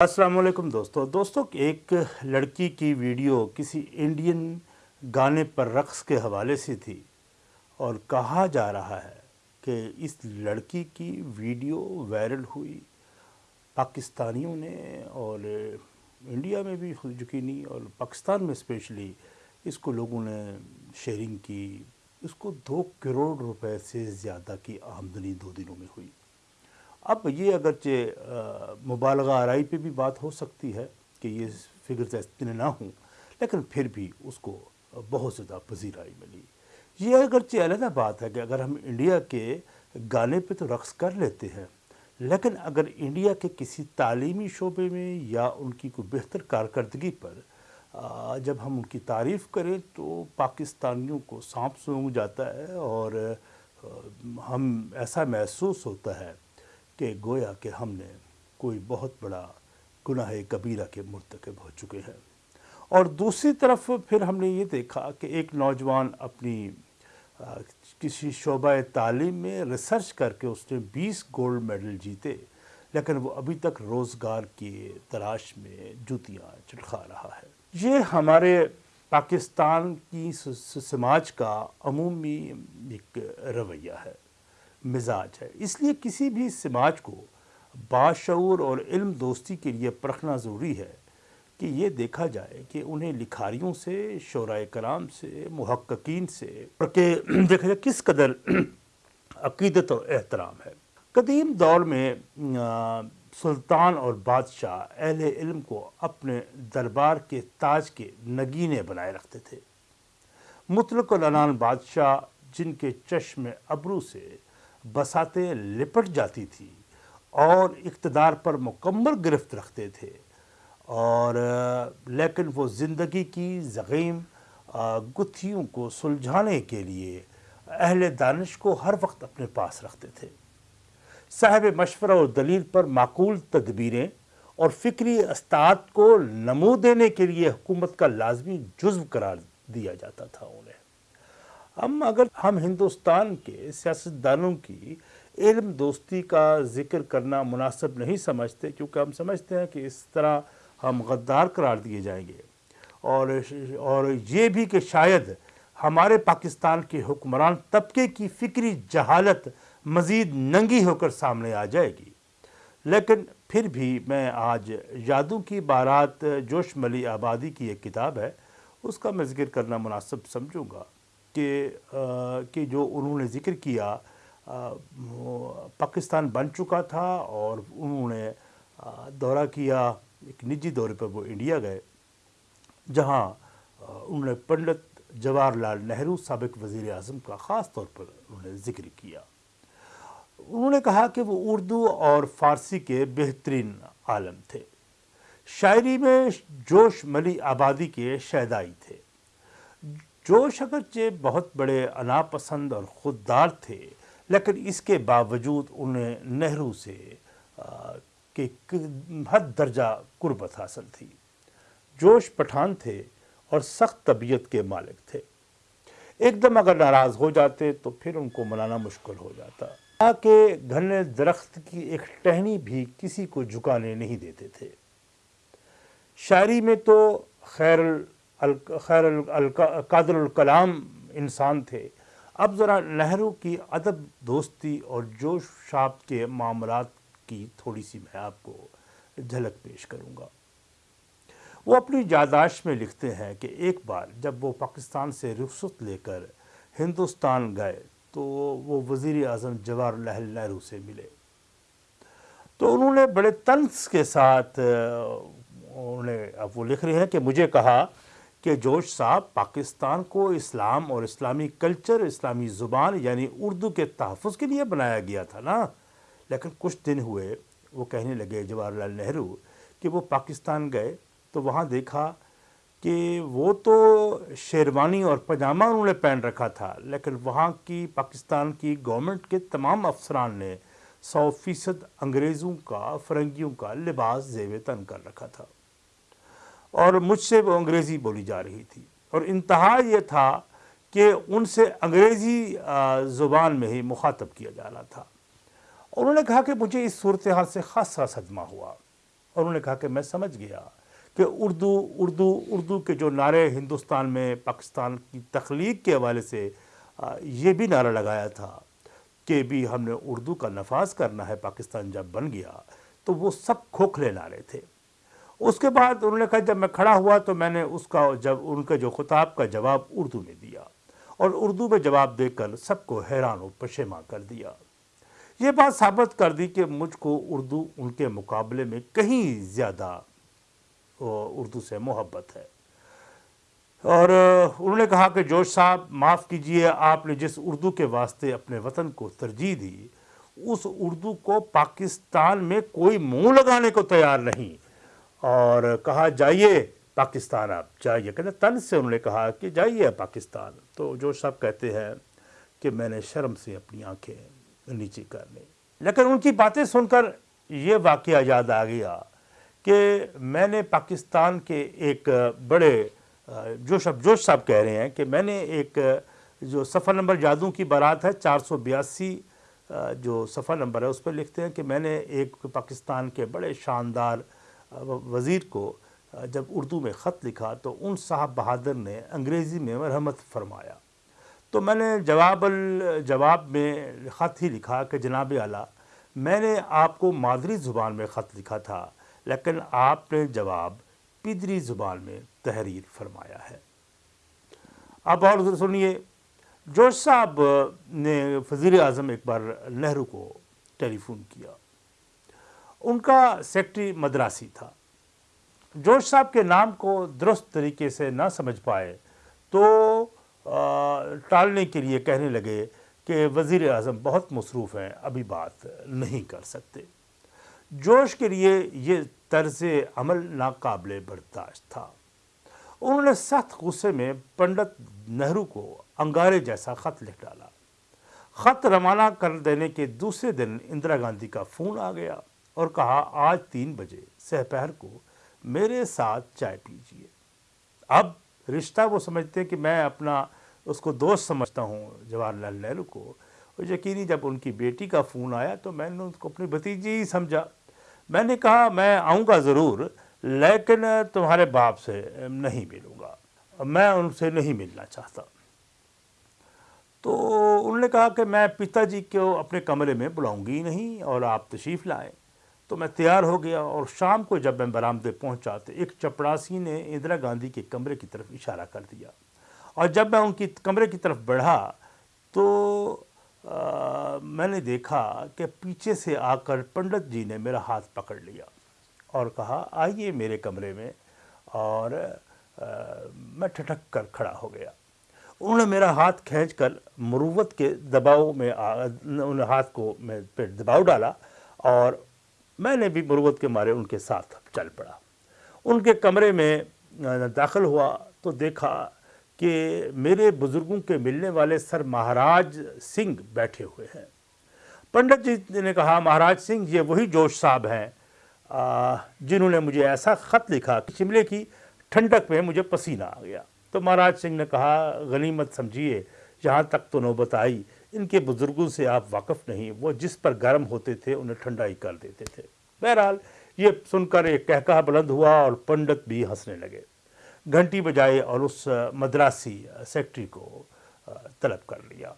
السلام علیکم دوستو۔ دوستو، ایک لڑکی کی ویڈیو کسی انڈین گانے پر رقص کے حوالے سے تھی اور کہا جا رہا ہے کہ اس لڑکی کی ویڈیو وائرل ہوئی۔ پاکستانیوں نے اور انڈیا میں بھی خود یقینی اور پاکستان میں اسپیشلی اس کو لوگوں نے شیئرنگ کی۔ اس کو دو کروڑ روپے سے زیادہ کی آمدنی دو دنوں میں ہوئی۔ اب یہ اگرچہ مبالغہ آرائی پہ بھی بات ہو سکتی ہے کہ یہ فگرز اتنے نہ ہوں، لیکن پھر بھی اس کو بہت زیادہ پذیرائی ملی۔ یہ اگرچہ علیحدہ بات ہے کہ اگر ہم انڈیا کے گانے پہ تو رقص کر لیتے ہیں، لیکن اگر انڈیا کے کسی تعلیمی شعبے میں یا ان کی کوئی بہتر کارکردگی پر جب ہم ان کی تعریف کریں تو پاکستانیوں کو سانپ سونگ جاتا ہے اور ہم ایسا محسوس ہوتا ہے کہ گویا کہ ہم نے کوئی بہت بڑا گناہ کبیرہ کے مرتکب ہو چکے ہیں۔ اور دوسری طرف پھر ہم نے یہ دیکھا کہ ایک نوجوان اپنی کسی شعبہ تعلیم میں ریسرچ کر کے اس نے بیس گولڈ میڈل جیتے، لیکن وہ ابھی تک روزگار کی تلاش میں جوتیاں چٹخا رہا ہے۔ یہ ہمارے پاکستان کی سماج کا عمومی ایک رویہ ہے۔ مزاج ہے۔ اس لیے کسی بھی سماج کو باشعور اور علم دوستی کے لیے پرکھنا ضروری ہے کہ یہ دیکھا جائے کہ انہیں لکھاریوں سے، شعراء کرام سے، محققین سے کہ دیکھا جائے کس قدر عقیدت اور احترام ہے۔ قدیم دور میں سلطان اور بادشاہ اہل علم کو اپنے دربار کے تاج کے نگینے بنائے رکھتے تھے۔ مطلق العنان بادشاہ، جن کے چشم ابرو سے بساتیں لپٹ جاتی تھی اور اقتدار پر مکمل گرفت رکھتے تھے۔ اور، لیکن وہ زندگی کی زغیم گتھیوں کو سلجھانے کے لیے اہل دانش کو ہر وقت اپنے پاس رکھتے تھے۔ صاحب مشورہ اور دلیل پر معقول تدبیریں اور فکری استاد کو نمو دینے کے لیے حکومت کا لازمی جزو قرار دیا جاتا تھا انہیں۔ ہم اگر ہم ہندوستان کے سیاستدانوں کی علم دوستی کا ذکر کرنا مناسب نہیں سمجھتے، کیونکہ ہم سمجھتے ہیں کہ اس طرح ہم غدار قرار دیے جائیں گے۔ اور اور یہ بھی کہ شاید ہمارے پاکستان کے حکمران طبقے کی فکری جہالت مزید ننگی ہو کر سامنے آ جائے گی۔ لیکن پھر بھی میں آج یادوں کی بارات جوش ملی آبادی کی ایک کتاب ہے، اس کا میں ذکر کرنا مناسب سمجھوں گا۔ کہ کہ جو انہوں نے ذکر کیا پاکستان بن چکا تھا اور انہوں نے دورہ کیا، ایک نجی دورے پر وہ انڈیا گئے، جہاں انہوں نے پنڈت جواہر لال نہرو سابق وزیر اعظم کا خاص طور پر انہوں نے ذکر کیا۔ انہوں نے کہا کہ وہ اردو اور فارسی کے بہترین عالم تھے۔ شاعری میں جوش ملی آبادی کے شہدائی تھے۔ جوش اگرچہ بہت بڑے اناپسند اور خوددار تھے، لیکن اس کے باوجود انہیں نہرو سے کہ حد درجہ قربت حاصل تھی۔ جوش پٹھان تھے اور سخت طبیعت کے مالک تھے۔ ایک دم اگر ناراض ہو جاتے تو پھر ان کو منانا مشکل ہو جاتا۔ کہ گھنے درخت کی ایک ٹہنی بھی کسی کو جھکانے نہیں دیتے تھے۔ شاعری میں تو خیر خیر قادر الکلام انسان تھے۔ اب ذرا نہرو کی ادب، دوستی اور جوش شاپ کے معاملات کی تھوڑی سی میں آپ کو جھلک پیش کروں گا۔ وہ اپنی جاداش میں لکھتے ہیں کہ ایک بار جب وہ پاکستان سے رخصت لے کر ہندوستان گئے تو وہ وزیر اعظم جواہر لال نہرو سے ملے۔ تو انہوں نے بڑے تنس کے ساتھ، انہوں نے، اب وہ لکھ رہے ہیں کہ مجھے کہا کہ جوش صاحب پاکستان کو اسلام اور اسلامی کلچر، اسلامی زبان یعنی اردو کے تحفظ کے لیے بنایا گیا تھا نا۔ لیکن کچھ دن ہوئے وہ کہنے لگے جواہر لال نہرو کہ وہ پاکستان گئے تو وہاں دیکھا کہ وہ تو شیروانی اور پجامہ انہوں نے پہن رکھا تھا، لیکن وہاں کی، پاکستان کی گورنمنٹ کے تمام افسران نے سو فیصد انگریزوں کا، فرنگیوں کا لباس زیب تن کر رکھا تھا۔ اور مجھ سے وہ انگریزی بولی جا رہی تھی۔ اور انتہا یہ تھا کہ ان سے انگریزی زبان میں ہی مخاطب کیا جا رہا تھا۔ اور انہوں نے کہا کہ مجھے اس صورتحال سے خاصا صدمہ ہوا۔ اور انہوں نے کہا کہ میں سمجھ گیا کہ اردو اردو اردو کے جو نعرے ہندوستان میں، پاکستان کی تخلیق کے حوالے سے یہ بھی نعرہ لگایا تھا کہ بھی ہم نے اردو کا نفاذ کرنا ہے، پاکستان جب بن گیا تو وہ سب کھوکھلے نعرے تھے۔ اس کے بعد انہوں نے کہا جب میں کھڑا ہوا تو میں نے اس کا جب ان کے جو خطاب کا جواب اردو میں دیا اور اردو میں جواب دے کر سب کو حیران و پشیماں کر دیا۔ یہ بات ثابت کر دی کہ مجھ کو اردو ان کے مقابلے میں کہیں زیادہ اردو سے محبت ہے۔ اور انہوں نے کہا کہ جوش صاحب، معاف کیجیے، آپ نے جس اردو کے واسطے اپنے وطن کو ترجیح دی، اس اردو کو پاکستان میں کوئی منہ لگانے کو تیار نہیں۔ اور کہا، جائیے پاکستان آپ، جائیے۔ کہتے تن سے انہوں نے کہا کہ جائیے پاکستان۔ تو جوش صاحب کہتے ہیں کہ میں نے شرم سے اپنی آنکھیں نیچی کر لی لیکن ان کی باتیں سن کر یہ واقعہ یاد آ گیا کہ میں نے پاکستان کے ایک بڑے، جوش اب جوش صاحب کہہ رہے ہیں کہ میں نے ایک جو صفحہ نمبر جادوں کی بارات ہے، چار سو بیاسی، جو صفحہ نمبر ہے، اس پہ لکھتے ہیں کہ میں نے ایک پاکستان کے بڑے شاندار وزیر کو جب اردو میں خط لکھا تو ان صاحب بہادر نے انگریزی میں مرحمت فرمایا۔ تو میں نے جواب جواب میں خط ہی لکھا کہ جناب اعلیٰ، میں نے آپ کو مادری زبان میں خط لکھا تھا، لیکن آپ نے جواب پیدری زبان میں تحریر فرمایا ہے۔ اب اور سنیے، جوش صاحب نے وزیر اعظم ایک بار نہرو کو ٹیلی فون کیا۔ ان کا سیکٹری مدراسی تھا۔ جوش صاحب کے نام کو درست طریقے سے نہ سمجھ پائے تو ٹالنے کے لیے کہنے لگے کہ وزیر اعظم بہت مصروف ہیں، ابھی بات نہیں کر سکتے۔ جوش کے لیے یہ طرز عمل ناقابل برداشت تھا۔ انہوں نے سخت غصے میں پنڈت نہرو کو انگارے جیسا خط لکھ ڈالا۔ خط روانہ کر دینے کے دوسرے دن اندرا گاندھی کا فون آ گیا۔ اور کہا، آج تین بجے سہ پہر کو میرے ساتھ چائے پیجئے اب رشتہ وہ سمجھتے ہیں کہ میں اپنا اس کو دوست سمجھتا ہوں، جواہر لال نہرو کو۔ اور یقینی جب ان کی بیٹی کا فون آیا تو میں نے ان کو اپنی بھتیجی ہی سمجھا۔ میں نے کہا، میں آؤں گا ضرور، لیکن تمہارے باپ سے نہیں ملوں گا۔ میں ان سے نہیں ملنا چاہتا۔ تو انہوں نے کہا کہ میں پتا جی کو اپنے کمرے میں بلاؤں گی نہیں اور آپ تشریف لائیں۔ تو میں تیار ہو گیا اور شام کو جب میں برامدے پہنچا تو ایک چپڑاسی نے اندرا گاندھی کے کمرے کی طرف اشارہ کر دیا۔ اور جب میں ان کی کمرے کی طرف بڑھا تو میں نے دیکھا کہ پیچھے سے آ کر پنڈت جی نے میرا ہاتھ پکڑ لیا اور کہا، آئیے میرے کمرے میں۔ اور میں ٹھٹک کر کھڑا ہو گیا۔ انہوں نے میرا ہاتھ کھینچ کر مروت کے دباؤ میں ان ہاتھ کو میں پہ دباؤ ڈالا اور میں نے بھی مروت کے مارے، ان کے ساتھ چل پڑا۔ ان کے کمرے میں داخل ہوا تو دیکھا کہ میرے بزرگوں کے ملنے والے سر مہاراج سنگھ بیٹھے ہوئے ہیں۔ پنڈت جی نے کہا، مہاراج سنگھ، یہ وہی جوش صاحب ہیں جنہوں نے مجھے ایسا خط لکھا کہ شملے کی ٹھنڈک میں مجھے پسینہ آ گیا۔ تو مہاراج سنگھ نے کہا، غنیمت سمجھیے جہاں تک تو نوبت آئی۔ ان کے بزرگوں سے آپ واقف نہیں، وہ جس پر گرم ہوتے تھے، انہیں ٹھنڈائی کر دیتے تھے۔ بہرحال، یہ سن کر ایک کہکہ بلند ہوا اور پنڈت بھی ہنسنے لگے۔ گھنٹی بجائے اور اس مدراسی سیکٹری کو طلب کر لیا۔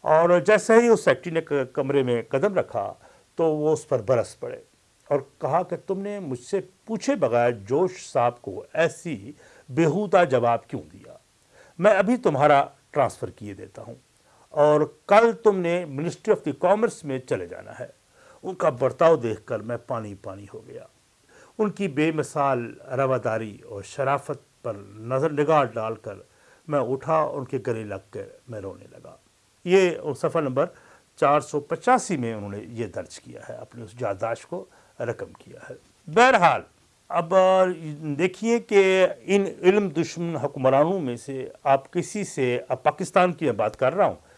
اور جیسے ہی اس سیکٹری نے کمرے میں قدم رکھا، تو وہ اس پر برس پڑے اور کہا کہ تم نے مجھ سے پوچھے بغیر جوش صاحب کو ایسی بےحودہ جواب کیوں دیا؟ میں ابھی تمہارا ٹرانسفر کیے دیتا ہوں۔ اور کل تم نے منسٹری آف دی کامرس میں چلے جانا ہے۔ ان کا برتاؤ دیکھ کر میں پانی پانی ہو گیا۔ ان کی بے مثال رواداری اور شرافت پر نظر نگاہ ڈال کر میں اٹھا ان کے گلے لگ کر میں رونے لگا۔ یہ صفحہ نمبر چار سو پچاسی میں انہوں نے یہ درج کیا ہے اپنے اس جاداشت کو رقم کیا ہے۔ بہرحال، اب دیکھیے کہ ان علم دشمن حکمرانوں میں سے آپ کسی سے، اب پاکستان کی میں بات کر رہا ہوں۔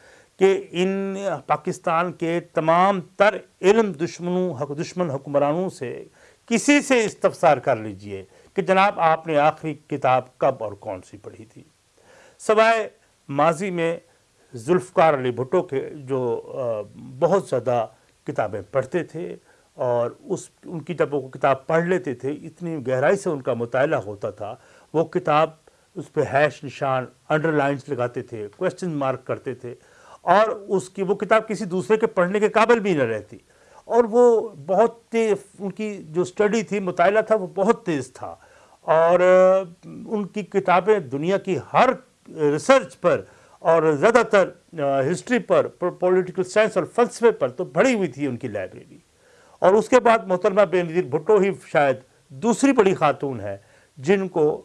کہ ان پاکستان کے تمام تر علم دشمنوں دشمن حکمرانوں سے کسی سے استفسار کر لیجیے کہ جناب آپ نے آخری کتاب کب اور کون سی پڑھی تھی۔ سوائے ماضی میں ذوالفقار علی بھٹو کے جو بہت زیادہ کتابیں پڑھتے تھے اور اس، ان کی جب وہ کتاب پڑھ لیتے تھے، اتنی گہرائی سے ان کا مطالعہ ہوتا تھا، وہ کتاب اس پہ ہیش نشان، انڈر لائنس لگاتے تھے کوشچن مارک کرتے تھے اور اس کی وہ کتاب کسی دوسرے کے پڑھنے کے قابل بھی نہ رہتی۔ اور وہ بہت تیز، ان کی جو سٹڈی تھی، مطالعہ تھا، وہ بہت تیز تھا۔ اور ان کی کتابیں دنیا کی ہر ریسرچ پر اور زیادہ تر ہسٹری پر پولیٹیکل سائنس اور فلسفے پر تو بڑی ہوئی تھی ان کی لائبریری اور اس کے بعد محترمہ بے نظیر بھٹو ہی شاید دوسری بڑی خاتون ہے، جن کو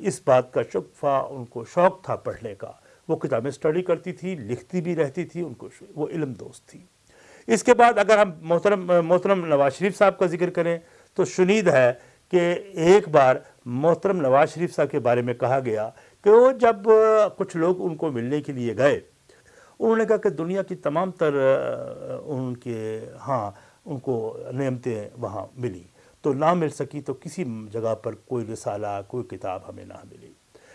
اس بات کا شکفہ، ان کو شوق تھا پڑھنے کا۔ وہ کتابیں سٹڈی کرتی تھی، لکھتی بھی رہتی تھی، ان کو وہ علم دوست تھی۔ اس کے بعد اگر ہم محترم محترم نواز شریف صاحب کا ذکر کریں تو شنید ہے کہ ایک بار محترم نواز شریف صاحب کے بارے میں کہا گیا کہ وہ جب کچھ لوگ ان کو ملنے کے لیے گئے، انہوں نے کہا کہ دنیا کی تمام تر، ان کے ہاں ان کو نعمتیں وہاں ملی۔ تو نہ مل سکی تو کسی جگہ پر کوئی رسالہ، کوئی کتاب ہمیں نہ ملی۔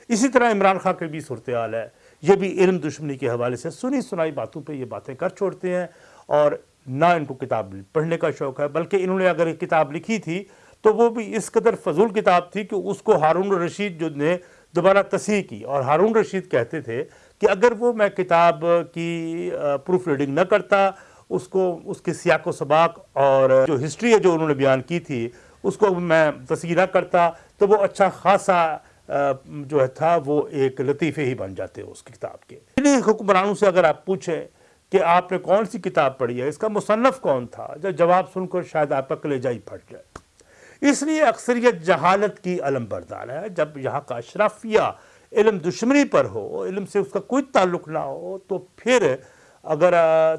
اسی طرح عمران خان کی بھی صورتحال ہے۔ یہ بھی علم دشمنی کے حوالے سے سنی سنائی باتوں پہ یہ باتیں کر چھوڑتے ہیں اور نہ ان کو کتاب پڑھنے کا شوق ہے، بلکہ انہوں نے اگر کتاب لکھی تھی تو وہ بھی اس قدر فضول کتاب تھی کہ اس کو ہارون رشید جو نے دوبارہ تصحیح کی۔ اور ہارون رشید کہتے تھے کہ اگر وہ میں کتاب کی پروف ریڈنگ نہ کرتا، اس کو، اس کے سیاق و سباق اور جو ہسٹری ہے جو انہوں نے بیان کی تھی، اس کو میں تصحیح نہ کرتا تو وہ اچھا خاصا جو ہے تھا، وہ ایک لطیفے ہی بن جاتے اس کتاب کے۔ یعنی حکمرانوں سے اگر آپ پوچھیں کہ آپ نے کون سی کتاب پڑھی ہے، اس کا مصنف کون تھا؟ جب جواب سن کر شاید آپ کا کلیجہ ہی پھٹ جائے اس لیے اکثریت جہالت کی علم بردار ہے۔ جب یہاں کا اشرافیہ علم دشمنی پر ہو، علم سے اس کا کوئی تعلق نہ ہو، تو پھر اگر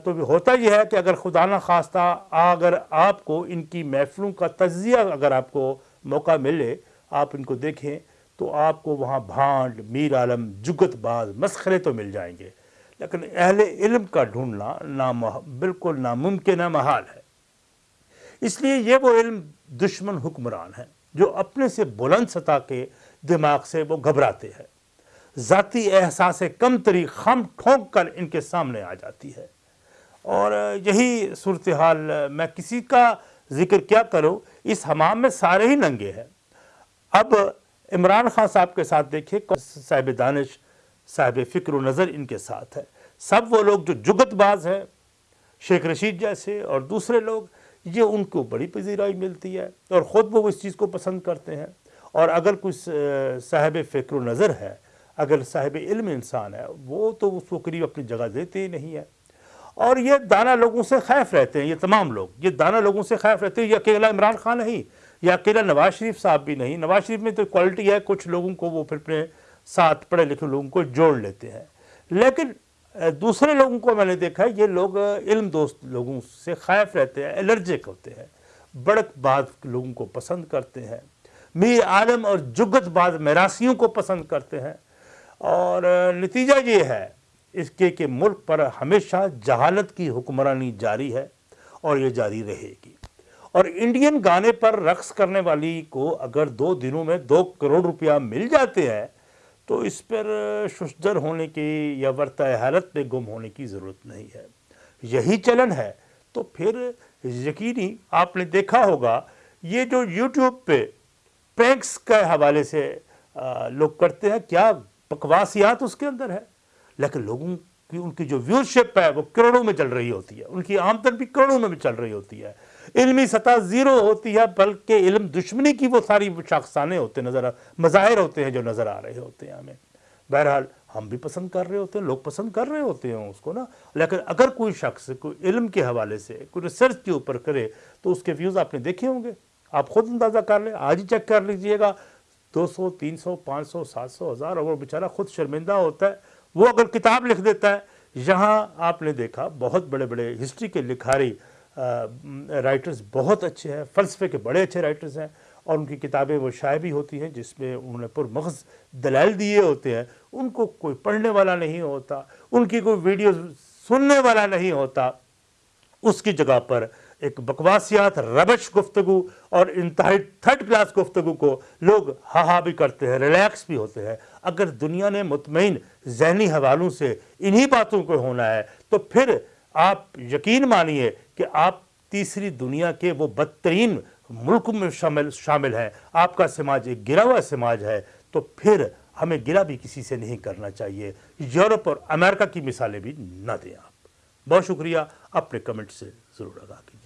تو ہوتا یہ ہے کہ اگر خدا نہ خواستہ اگر آپ کو ان کی محفلوں کا تجزیہ اگر آپ کو موقع ملے، آپ ان کو دیکھیں تو آپ کو وہاں بھانڈ، میر عالم، جگت باز، مسخرے تو مل جائیں گے۔ لیکن اہل علم کا ڈھونڈنا بالکل ناممکن محال ہے۔ اس لیے یہ وہ علم دشمن حکمران ہے جو اپنے سے بلند سطح کے دماغ سے وہ گھبراتے ہیں۔ ذاتی احساس کم تری خم ٹھونک کر ان کے سامنے آ جاتی ہے۔ اور یہی صورتحال میں کسی کا ذکر کیا کروں، اس حمام میں سارے ہی ننگے ہیں۔ اب عمران خان صاحب کے ساتھ دیکھیں صاحب دانش، صاحب فکر و نظر ان کے ساتھ ہے۔ سب وہ لوگ جو جگت باز ہیں، شیخ رشید جیسے اور دوسرے لوگ، یہ ان کو بڑی پذیرائی ملتی ہے اور خود وہ اس چیز کو پسند کرتے ہیں۔ اور اگر کچھ صاحب فکر و نظر ہے، اگر صاحب علم انسان ہے، وہ تو اس کو قریب اپنی جگہ دیتے ہی نہیں ہے۔ اور یہ دانا لوگوں سے خیف رہتے ہیں، یہ تمام لوگ، یہ دانا لوگوں سے خیف رہتے ہیں، یہ اکیلا عمران خان نہیں۔ یا اکیلا نواز شریف صاحب بھی نہیں، نواز شریف میں تو کوالٹی ہے، کچھ لوگوں کو وہ پھر اپنے ساتھ پڑھے لکھے لوگوں کو جوڑ لیتے ہیں۔ لیکن دوسرے لوگوں کو میں نے دیکھا ہے، یہ لوگ علم دوست لوگوں سے خائف رہتے ہیں، الرجک ہوتے ہیں، بڑک بعد لوگوں کو پسند کرتے ہیں، میر عالم اور جگت بعد میراسیوں کو پسند کرتے ہیں۔ اور نتیجہ یہ ہے، اس کے کہ ملک پر ہمیشہ جہالت کی حکمرانی جاری ہے اور یہ جاری رہے گی۔ اور انڈین گانے پر رقص کرنے والی کو اگر دو دنوں میں دو کروڑ روپیہ مل جاتے ہیں، تو اس پر ششدر ہونے کی یا ورطہ حالت پہ گم ہونے کی ضرورت نہیں ہے۔ یہی چلن ہے۔ تو پھر یقینی آپ نے دیکھا ہوگا، یہ جو یوٹیوب پہ پینکس کے حوالے سے لوگ کرتے ہیں، کیا بکواسیات اس کے اندر ہے؟ لیکن لوگوں کی، ان کی جو ویورشپ ہے، وہ کروڑوں میں چل رہی ہوتی ہے۔ ان کی آمدن بھی کروڑوں میں بھی چل رہی ہوتی ہے۔ علمی سطح زیرو ہوتی ہے، بلکہ علم دشمنی کی وہ ساری شاخسانے ہوتے نظر مظاہر ہوتے ہیں جو نظر آ رہے ہوتے ہیں ہمیں۔ بہرحال ہم بھی پسند کر رہے ہوتے ہیں، لوگ پسند کر رہے ہوتے ہیں اس کو نا۔ لیکن اگر کوئی شخص کوئی علم کے حوالے سے، کوئی ریسرچ کے اوپر کرے، تو اس کے ویوز آپ نے دیکھے ہوں گے۔ آپ خود اندازہ کر لیں، آج ہی چیک کر لیجیے گا۔ دو سو، تین سو، پانچ سو، سات سو، ہزار، اور وہ بیچارہ خود شرمندہ ہوتا ہے۔ وہ اگر کتاب لکھ دیتا ہے، یہاں آپ نے دیکھا بہت بڑے بڑے ہسٹری کے لکھاری رائٹرز بہت اچھے ہیں، فلسفے کے بڑے اچھے رائٹرز ہیں، اور ان کی کتابیں وہ شائع بھی ہوتی ہیں، جس میں انہوں نے پر مغز دلائل دیے ہوتے ہیں۔ ان کو کوئی پڑھنے والا نہیں ہوتا، ان کی کوئی ویڈیو سننے والا نہیں ہوتا۔ اس کی جگہ پر ایک بکواسیات، ربش گفتگو اور انتہائی تھرڈ کلاس گفتگو کو لوگ ہا ہا بھی کرتے ہیں، ریلیکس بھی ہوتے ہیں۔ اگر دنیا نے مطمئن ذہنی حوالوں سے انہی باتوں کو ہونا ہے، تو پھر آپ یقین مانیے کہ آپ تیسری دنیا کے وہ بدترین ملک میں شامل شامل ہیں۔ آپ کا سماج ایک گرا ہوا سماج ہے، تو پھر ہمیں گرا بھی کسی سے نہیں کرنا چاہیے۔ یورپ اور امریکہ کی مثالیں بھی نہ دیں آپ۔ بہت شکریہ، اپنے کمنٹ سے ضرور آگاہ کیجیے۔